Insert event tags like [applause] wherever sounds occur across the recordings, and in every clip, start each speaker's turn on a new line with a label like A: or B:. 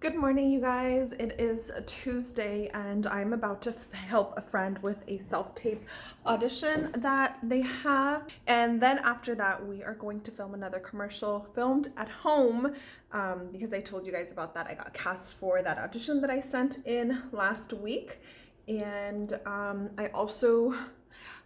A: Good morning, you guys. It is Tuesday, and I'm about to help a friend with a self-tape audition that they have. And then after that, we are going to film another commercial filmed at home um, because I told you guys about that. I got cast for that audition that I sent in last week. And um, I also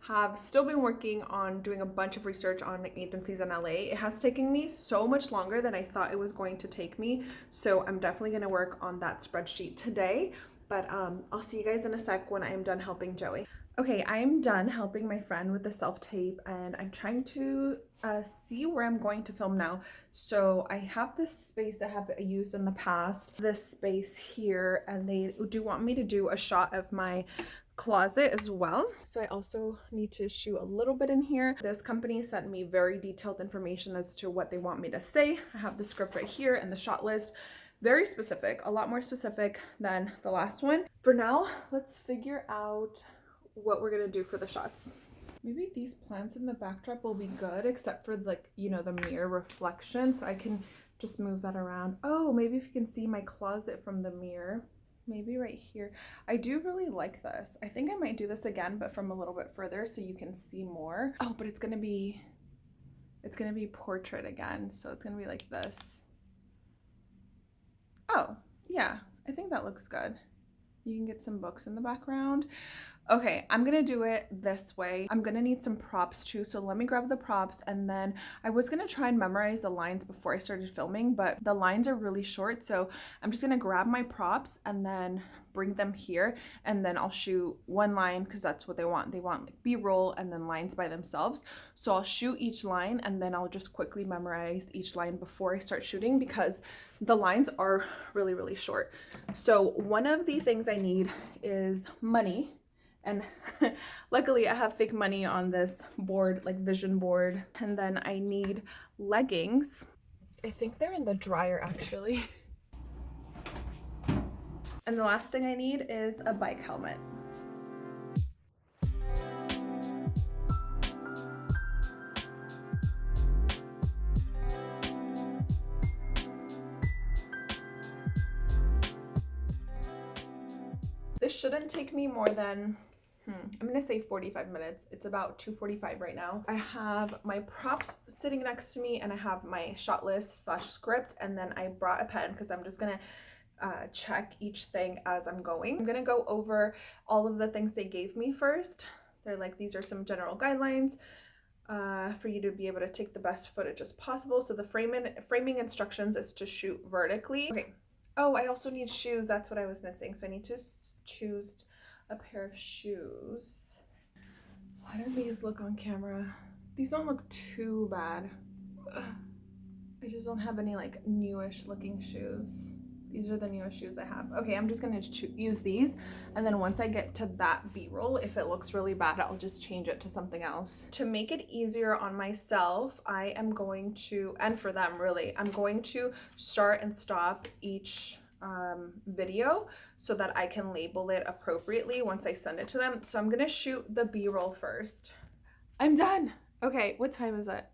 A: have still been working on doing a bunch of research on agencies in LA. It has taken me so much longer than I thought it was going to take me. So I'm definitely going to work on that spreadsheet today. But um, I'll see you guys in a sec when I am done helping Joey. Okay, I am done helping my friend with the self-tape and I'm trying to uh, see where I'm going to film now. So I have this space that I have used in the past, this space here, and they do want me to do a shot of my closet as well. So I also need to shoot a little bit in here. This company sent me very detailed information as to what they want me to say. I have the script right here and the shot list. Very specific, a lot more specific than the last one. For now, let's figure out what we're gonna do for the shots. Maybe these plants in the backdrop will be good, except for like, you know, the mirror reflection. So I can just move that around. Oh, maybe if you can see my closet from the mirror maybe right here. I do really like this. I think I might do this again, but from a little bit further so you can see more. Oh, but it's gonna be, it's gonna be portrait again. So it's gonna be like this. Oh, yeah, I think that looks good. You can get some books in the background. Okay, I'm gonna do it this way. I'm gonna need some props too, so let me grab the props and then I was gonna try and memorize the lines before I started filming, but the lines are really short, so I'm just gonna grab my props and then bring them here and then I'll shoot one line because that's what they want. They want like b-roll and then lines by themselves. So I'll shoot each line and then I'll just quickly memorize each line before I start shooting because the lines are really, really short. So one of the things I need is money and [laughs] luckily I have fake money on this board, like vision board. And then I need leggings. I think they're in the dryer actually. and the last thing I need is a bike helmet. Shouldn't take me more than Hmm. I'm gonna say 45 minutes. It's about 2.45 right now. I have my props sitting next to me and I have my shot list slash script and then I brought a pen because I'm just gonna uh, check each thing as I'm going. I'm gonna go over all of the things they gave me first. They're like, these are some general guidelines uh, for you to be able to take the best footage as possible. So the framing, framing instructions is to shoot vertically. Okay. Oh, I also need shoes. That's what I was missing. So I need to choose a pair of shoes. How do these look on camera? These don't look too bad. I just don't have any like newish looking shoes. These are the newest shoes I have. Okay, I'm just gonna use these. And then once I get to that B-roll, if it looks really bad, I'll just change it to something else. To make it easier on myself, I am going to, and for them really, I'm going to start and stop each um, video so that I can label it appropriately once I send it to them. So I'm gonna shoot the b-roll first. I'm done. Okay, what time is it?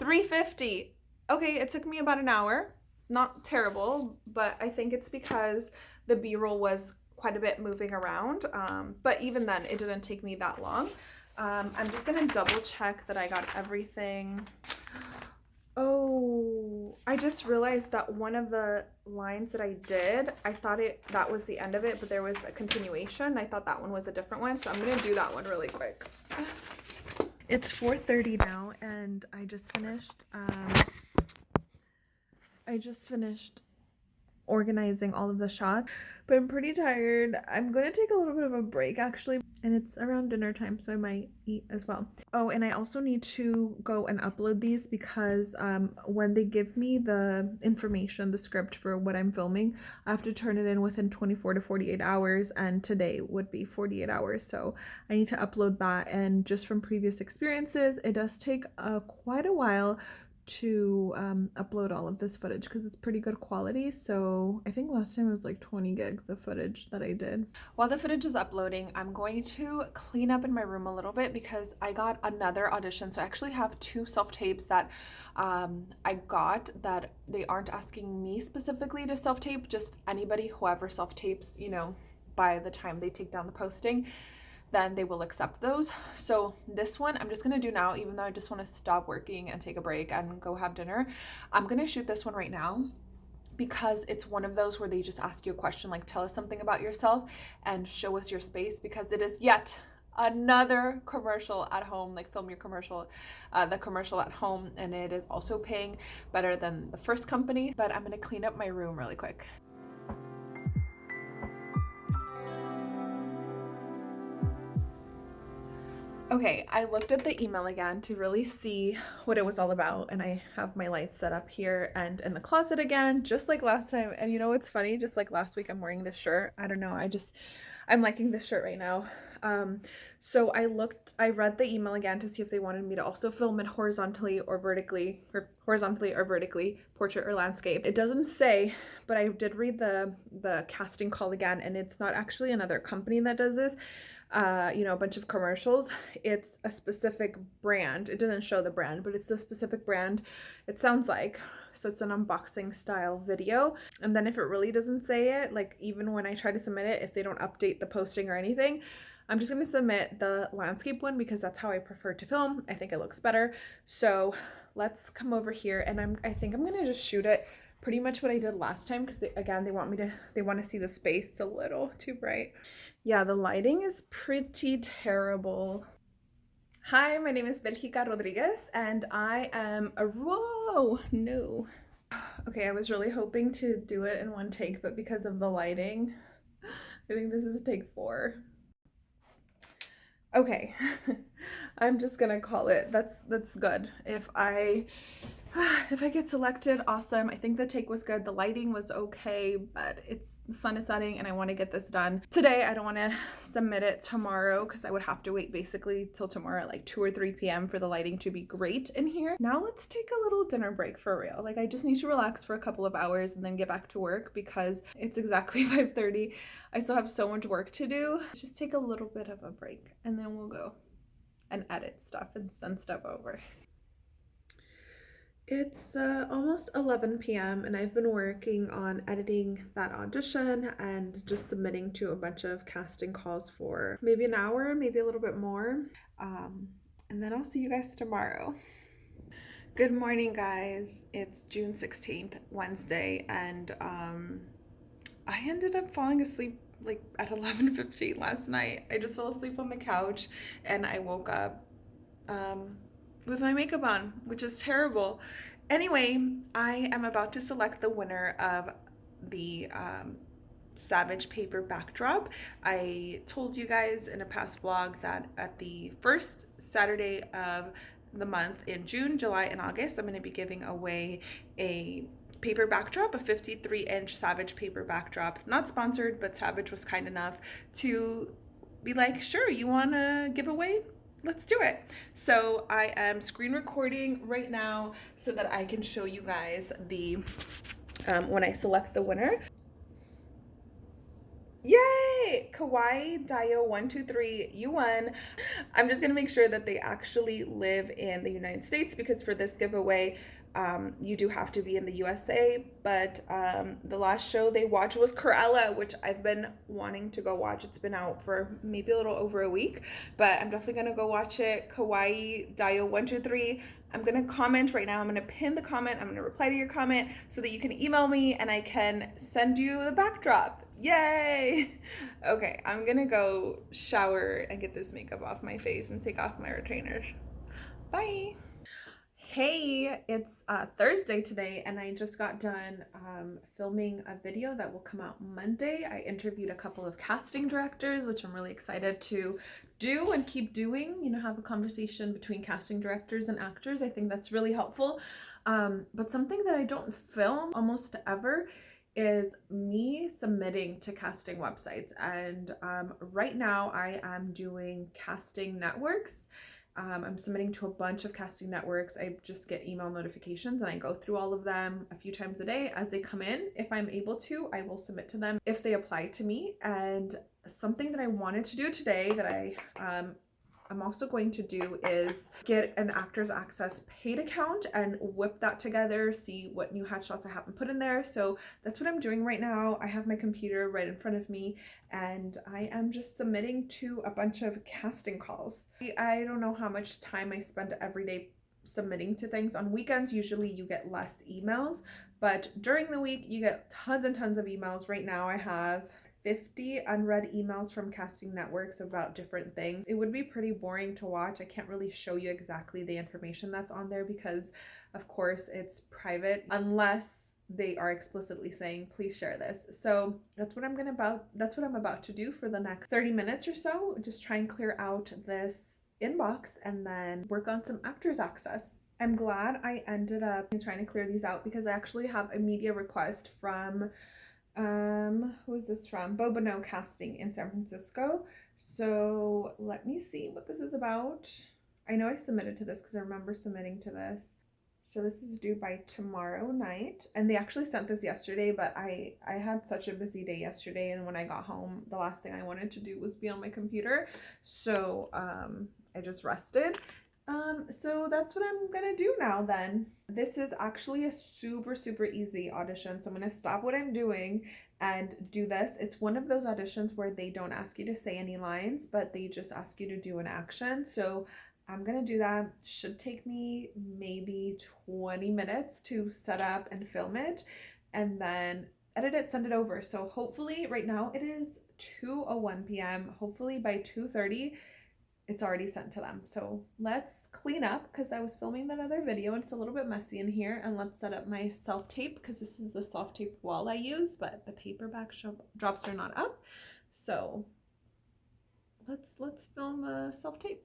A: 3.50. Okay, it took me about an hour. Not terrible, but I think it's because the b-roll was quite a bit moving around. Um, but even then, it didn't take me that long. Um, I'm just gonna double check that I got everything. Oh, I just realized that one of the lines that I did, I thought it that was the end of it, but there was a continuation. I thought that one was a different one, so I'm going to do that one really quick. It's 4.30 now, and I just finished, um, I just finished organizing all of the shots but I'm pretty tired. I'm going to take a little bit of a break actually and it's around dinner time so I might eat as well. Oh and I also need to go and upload these because um, when they give me the information, the script for what I'm filming, I have to turn it in within 24 to 48 hours and today would be 48 hours so I need to upload that and just from previous experiences it does take uh, quite a while to um, upload all of this footage because it's pretty good quality. So I think last time it was like 20 gigs of footage that I did. While the footage is uploading, I'm going to clean up in my room a little bit because I got another audition. So I actually have two self-tapes that um, I got that they aren't asking me specifically to self-tape, just anybody, whoever self-tapes, you know, by the time they take down the posting then they will accept those. So this one I'm just gonna do now, even though I just wanna stop working and take a break and go have dinner. I'm gonna shoot this one right now because it's one of those where they just ask you a question like tell us something about yourself and show us your space because it is yet another commercial at home like film your commercial uh, the commercial at home and it is also paying better than the first company but i'm gonna clean up my room really quick Okay, I looked at the email again to really see what it was all about and I have my lights set up here and in the closet again, just like last time. And you know what's funny? Just like last week I'm wearing this shirt. I don't know, I just, I'm liking this shirt right now. Um, so I looked, I read the email again to see if they wanted me to also film it horizontally or vertically, or horizontally or vertically, portrait or landscape. It doesn't say, but I did read the, the casting call again and it's not actually another company that does this uh, you know, a bunch of commercials. It's a specific brand. It doesn't show the brand, but it's a specific brand. It sounds like. So it's an unboxing style video. And then if it really doesn't say it, like even when I try to submit it, if they don't update the posting or anything, I'm just going to submit the landscape one because that's how I prefer to film. I think it looks better. So let's come over here and I'm, I think I'm going to just shoot it pretty much what I did last time because again, they want me to, they want to see the space. It's a little too bright. Yeah, the lighting is pretty terrible. Hi, my name is Belgica Rodriguez and I am a, whoa, no. Okay, I was really hoping to do it in one take, but because of the lighting, I think this is a take four. Okay, [laughs] I'm just gonna call it. That's that's good. If I [sighs] if I get selected, awesome. I think the take was good. The lighting was okay, but it's the sun is setting and I want to get this done today. I don't want to [laughs] submit it tomorrow because I would have to wait basically till tomorrow at like 2 or 3 p.m. for the lighting to be great in here. Now let's take a little dinner break for real. Like I just need to relax for a couple of hours and then get back to work because [laughs] it's exactly [laughs] 5.30. I still have so much work to do. Let's just take a little bit of a break and then we'll go and edit stuff and send stuff over. It's uh, almost 11 p.m. and I've been working on editing that audition and just submitting to a bunch of casting calls for maybe an hour, maybe a little bit more. Um, and then I'll see you guys tomorrow. Good morning, guys. It's June 16th, Wednesday, and um, I ended up falling asleep like at [laughs] 11.15 last night. I just fell asleep on the couch and I woke up um, with my makeup on, which is terrible. Anyway, I am about to select the winner of the um, Savage Paper Backdrop. I told you guys in a past vlog that at the first Saturday of the month in June, July, and August, I'm going to be giving away a paper backdrop, a 53 inch Savage paper backdrop. Not sponsored, but Savage was kind enough to be like, sure, you want to give away let's do it. So I am screen recording right now so that I can show you guys the, um, when I select the winner. Yay! Kawaii Dio 123, you won. I'm just gonna make sure that they actually live in the United States because for this giveaway, um, you do have to be in the USA, but um, the last show they watched was Cruella, which I've been wanting to go watch. It's been out for maybe a little over a week, but I'm definitely gonna go watch it. Kawaii Dio 123. I'm gonna comment right now. I'm gonna pin the comment. I'm gonna reply to your comment so that you can email me and I can send you the backdrop. Yay! [laughs] Okay, I'm gonna go shower and get this makeup off my face and take off my retainers. Bye! Hey, it's uh, Thursday today and I just got done um, filming a video that will come out Monday. I interviewed a couple of casting directors, which I'm really excited to do and keep doing, you know, have a conversation between casting directors and actors. I think that's really helpful. Um, but something that I don't film almost ever is me submitting to casting websites. And um, right now I am doing casting networks Um, I'm submitting to a bunch of casting networks. I just get email notifications and I go through all of them a few times a day as they come in. If I'm able to, I will submit to them if they apply to me. And something that I wanted to do today that I um, I'm also going to do is get an Actors Access paid account and whip that together, see what new headshots I haven't put in there. So that's what I'm doing right now. I have my computer right in front of me and I am just submitting to a bunch of casting calls. I don't know how much time I spend every day submitting to things. On weekends, usually you get less emails, but during the week, you get tons and tons of emails. Right now I have 50 unread emails from casting networks about different things. It would be pretty boring to watch. I can't really show you exactly the information that's on there because of course it's private unless they are explicitly saying please share this. So that's what I'm gonna about that's what I'm about to do for the next 30 minutes or so. Just try and clear out this inbox and then work on some actors access. I'm glad I ended up trying to clear these out because I actually have a media request from um who is this from? Bobino casting in san francisco. So let me see what this is about. I know i submitted to this because i remember submitting to this. So this is due by tomorrow night and they actually sent this yesterday but i i had such a busy day yesterday and when i got home the last thing i wanted to do was be on my computer. So um i just rested um, so that's what I'm gonna do now then. This is actually a super, super easy audition. So I'm gonna stop what I'm doing and do this. It's one of those auditions where they don't ask you to say any lines, but they just ask you to do an action. So I'm gonna do that. Should take me maybe 20 minutes to set up and film it and then edit it, send it over. So hopefully right now it is 2.01 p.m. Hopefully by 2.30 it's already sent to them. So let's clean up because I was filming that other video and it's a little bit messy in here and let's set up my self-tape because this is the self-tape wall I use but the paper backdrops are not up. So let's let's film a self-tape.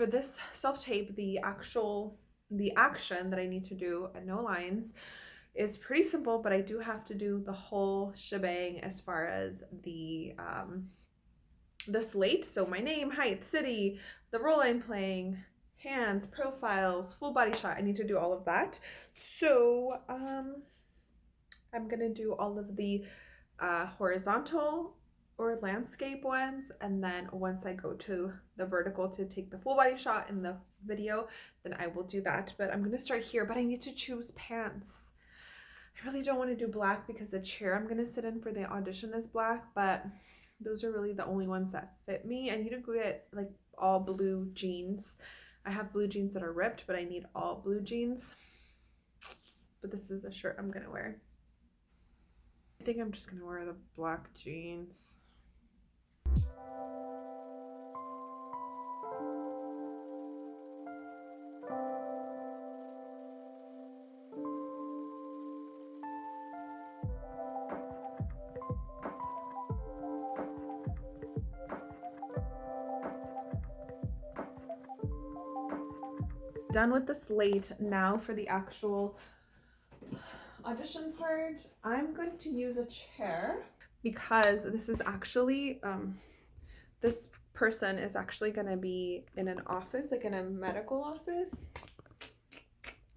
A: For this self-tape, the actual, the action that I need to do at no lines is pretty simple, but I do have to do the whole shebang as far as the, um, the slate. So my name, height, city, the role I'm playing, hands, profiles, full body shot. I need to do all of that. So um, I'm going to do all of the uh, horizontal or landscape ones and then once I go to the vertical to take the full body shot in the video then I will do that. But I'm gonna start here but I need to choose pants. I really don't want to do black because the chair I'm gonna sit in for the audition is black but those are really the only ones that fit me. I need to get like all blue jeans. I have blue jeans that are ripped but I need all blue jeans. But this is the shirt I'm gonna wear. I think I'm just gonna wear the black jeans done with the slate. Now for the actual audition part. I'm going to use a chair because this is actually um this person is actually going to be in an office like in a medical office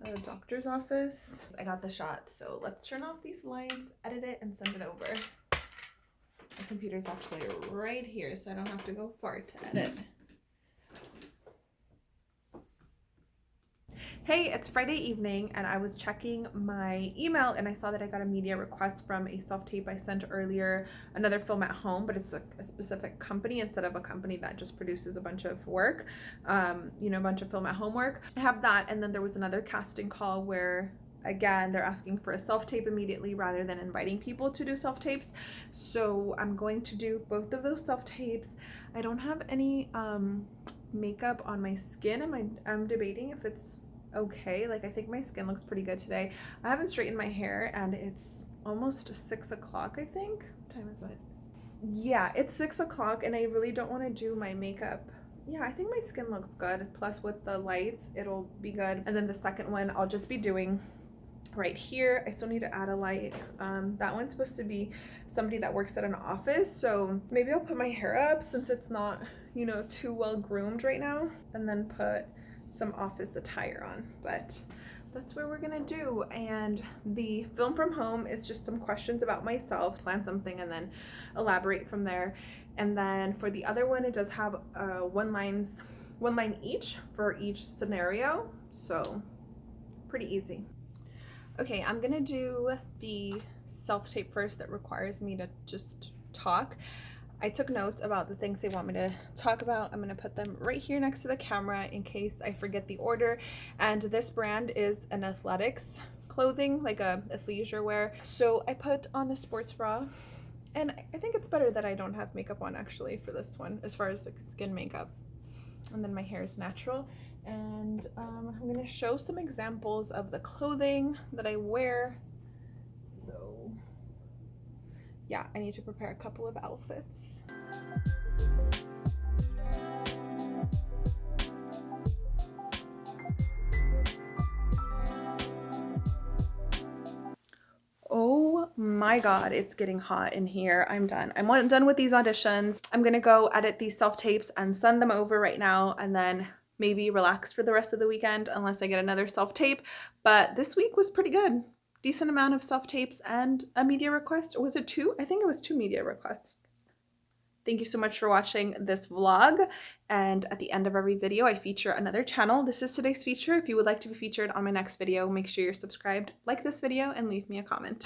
A: a doctor's office. I got the shot so let's turn off these lights edit it and send it over. My computer's actually right here so i don't have to go far to edit Hey, it's Friday evening and I was checking my email and I saw that I got a media request from a self-tape I sent earlier, another film at home, but it's a, a, specific company instead of a company that just produces a bunch of work, um, you know, a bunch of film at home work. I have that and then there was another casting call where again they're asking for a self-tape immediately rather than inviting people to do self-tapes so i'm going to do both of those self-tapes i don't have any um makeup on my skin am I, i'm debating if it's okay. Like I think my skin looks pretty good today. I haven't straightened my hair and it's almost six o'clock, I think. What time is it? Yeah, it's six o'clock and I really don't want to do my makeup. Yeah, I think my skin looks good. Plus with the lights, it'll be good. And then the second one, I'll just be doing right here. I still need to add a light. Um, that one's supposed to be somebody that works at an office. So maybe I'll put my hair up since it's not, you know, too well groomed right now. And then put some office attire on. But that's what we're gonna do. And the film from home is just some questions about myself plan something and then elaborate from there. And then for the other one it does have uh, one lines one line each for each scenario. So pretty easy. Okay i'm gonna do the self-tape first that requires me to just talk I took notes about the things they want me to talk about. I'm going to put them right here next to the camera in case I forget the order. And this brand is an athletics clothing, like a athleisure wear. So I put on a sports bra. And I think it's better that I don't have makeup on actually for this one as far as like skin makeup. And then my hair is natural. And um, I'm going to show some examples of the clothing that I wear yeah, I need to prepare a couple of outfits. Oh my god, it's getting hot in here. I'm done. I'm done with these auditions. I'm gonna go edit these self-tapes and send them over right now and then maybe relax for the rest of the weekend unless I get another self-tape. But this week was pretty good. Decent amount of self-tapes and a media request. Was it two? I think it was two media requests. Thank you so much for watching this vlog. And at the end of every video, I feature another channel. This is today's feature. If you would like to be featured on my next video, make sure you're subscribed, like this video, and leave me a comment.